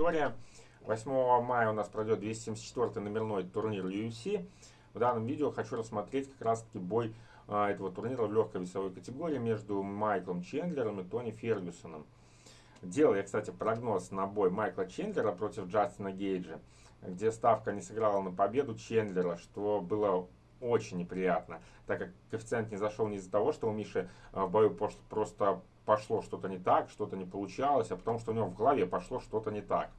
Виктория. 8 мая у нас пройдет 274 номерной турнир UFC. В данном видео хочу рассмотреть как раз таки бой а, этого турнира в легкой весовой категории между Майклом Чендлером и Тони Фергюсоном. Делал я, кстати, прогноз на бой Майкла Чендлера против Джастина Гейджа, где ставка не сыграла на победу Чендлера, что было очень неприятно, так как коэффициент не зашел не из-за того, что у Миши а, в бою просто пошло что-то не так, что-то не получалось, а потому что у него в голове пошло что-то не так.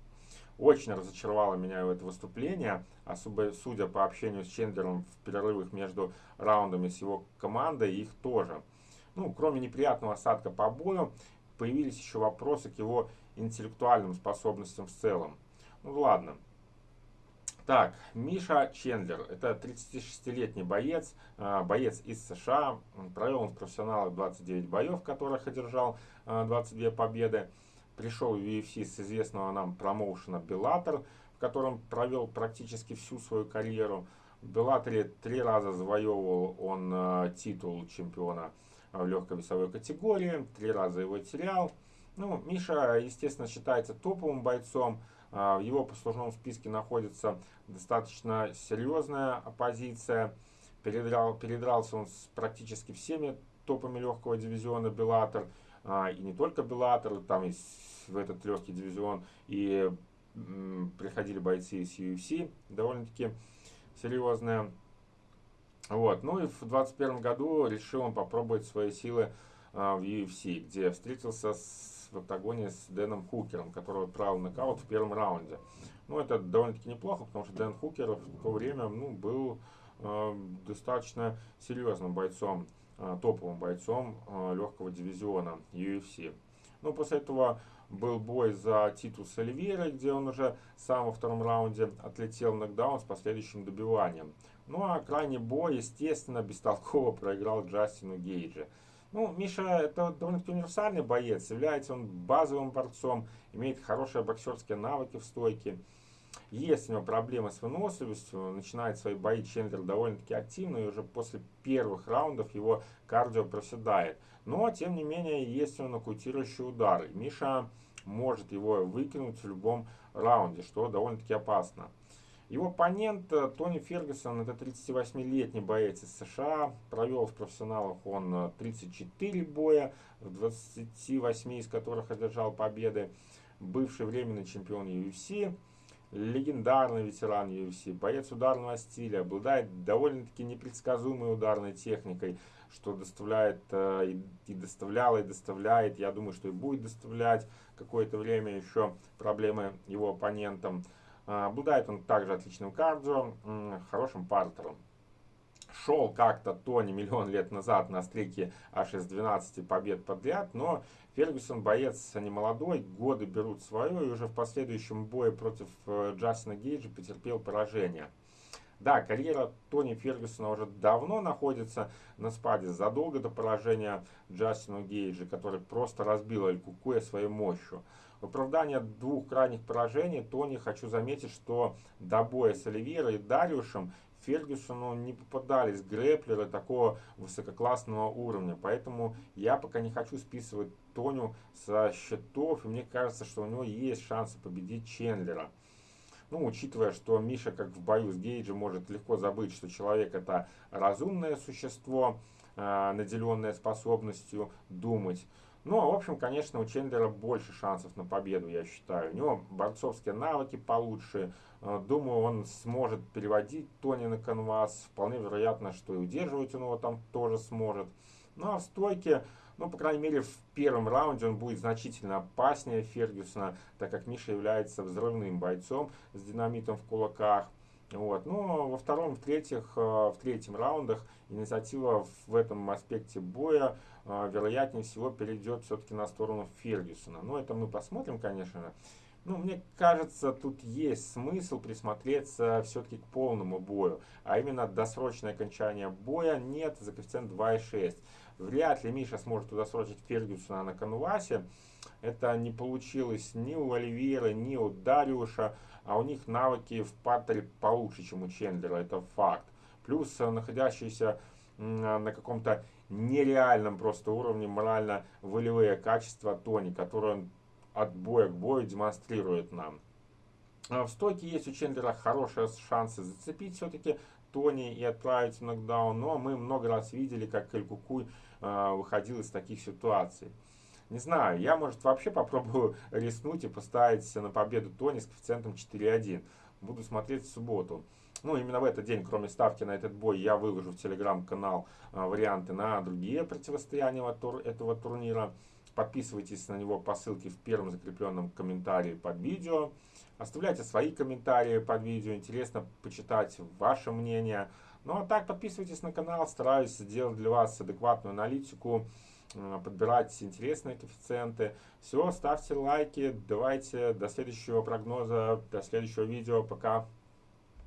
Очень разочаровало меня это выступление, особо судя по общению с Чендлером в перерывах между раундами с его командой, их тоже. Ну, кроме неприятного осадка по бою, появились еще вопросы к его интеллектуальным способностям в целом. Ну ладно. Так, Миша Чендлер, это 36-летний боец, а, боец из США, провел он в профессионалах 29 боев, в которых одержал 22 а, победы пришел в UFC с известного нам промоушена Bellator, в котором провел практически всю свою карьеру. В Беллаторе три раза завоевывал он э, титул чемпиона в легкой весовой категории, три раза его терял. Ну, Миша, естественно, считается топовым бойцом. Э, в его послужном списке находится достаточно серьезная оппозиция. Передрал, передрался он с практически всеми топами легкого дивизиона Беллатор. Э, и не только Беллатор, там и в этот легкий дивизион и приходили бойцы из UFC, довольно-таки серьезные. Вот. Ну и в 2021 году решил он попробовать свои силы а, в UFC, где встретился с, в октагоне с Дэном Хукером, который отправил нокаут в первом раунде. Ну, это довольно-таки неплохо, потому что Дэн Хукер в то время ну, был э, достаточно серьезным бойцом, э, топовым бойцом э, легкого дивизиона UFC. Ну, после этого был бой за титул с Оливьерой, где он уже сам во втором раунде отлетел в нокдаун с последующим добиванием. Ну а крайний бой, естественно, бестолково проиграл Джастину Гейджи. Ну, Миша это довольно-таки универсальный боец, является он базовым борцом, имеет хорошие боксерские навыки в стойке. Есть у него проблемы с выносливостью, начинает свои бои Чендлер довольно-таки активно, и уже после первых раундов его кардио проседает. Но, тем не менее, есть у него нокаутирующий удар. Миша может его выкинуть в любом раунде, что довольно-таки опасно. Его оппонент э, Тони Фергюсон, это 38-летний боец из США, провел в профессионалах он 34 э, боя, в 28 из которых одержал победы, бывший временный чемпион UFC, легендарный ветеран UFC, боец ударного стиля, обладает довольно-таки непредсказуемой ударной техникой, что доставляет э, и доставляла, и доставляет, я думаю, что и будет доставлять какое-то время еще проблемы его оппонентам. Э, обладает он также отличным кардио, хорошим партером. Шел как-то Тони миллион лет назад на стрике аж из 12 побед подряд, но Фергюсон боец не молодой, годы берут свое, и уже в последующем бое против э, Джастина Гейджа потерпел поражение. Да, карьера Тони Фергюсона уже давно находится на спаде, задолго до поражения Джастину Гейджа, который просто разбил Эль Кукуя своей мощью. В оправдание двух крайних поражений Тони хочу заметить, что до боя с Оливьерой и Дариушем Фергюсону не попадались грэплеры такого высококлассного уровня. Поэтому я пока не хочу списывать Тоню со счетов. И мне кажется, что у него есть шансы победить Чендлера. Ну, учитывая, что Миша, как в бою с Гейджем, может легко забыть, что человек это разумное существо, э, наделенное способностью думать. Ну, а в общем, конечно, у Чендлера больше шансов на победу, я считаю. У него борцовские навыки получше. Э, думаю, он сможет переводить Тони на канвас. Вполне вероятно, что и удерживать он его там тоже сможет. Ну, а в стойке ну, по крайней мере, в первом раунде он будет значительно опаснее Фергюсона, так как Миша является взрывным бойцом с динамитом в кулаках. Вот. Но ну, во втором, в, третьих, э, в третьем раундах инициатива в этом аспекте боя э, вероятнее всего перейдет все-таки на сторону Фергюсона. Но это мы посмотрим, конечно. Ну, мне кажется, тут есть смысл присмотреться все-таки к полному бою. А именно досрочное окончание боя нет за коэффициент 2,6. Вряд ли Миша сможет удосрочить Фергюсона на канвасе. Это не получилось ни у Оливьера, ни у Дариуша. А у них навыки в партере получше, чем у Чендлера. Это факт. Плюс э, находящиеся на каком-то нереальном просто уровне морально-волевые качества Тони, которые он от боя к бою демонстрирует нам. В стойке есть у Чендлера хорошие шансы зацепить все-таки Тони и отправить в нокдаун, но мы много раз видели, как Элькукуй выходил из таких ситуаций. Не знаю, я, может, вообще попробую рискнуть и поставить на победу Тони с коэффициентом 4.1. Буду смотреть в субботу. Ну, именно в этот день, кроме ставки на этот бой, я выложу в телеграм-канал а, варианты на другие противостояния этого турнира. Подписывайтесь на него по ссылке в первом закрепленном комментарии под видео. Оставляйте свои комментарии под видео. Интересно почитать ваше мнение. Ну а так, подписывайтесь на канал. Стараюсь сделать для вас адекватную аналитику. Э, подбирать интересные коэффициенты. Все, ставьте лайки, давайте до следующего прогноза, до следующего видео, пока.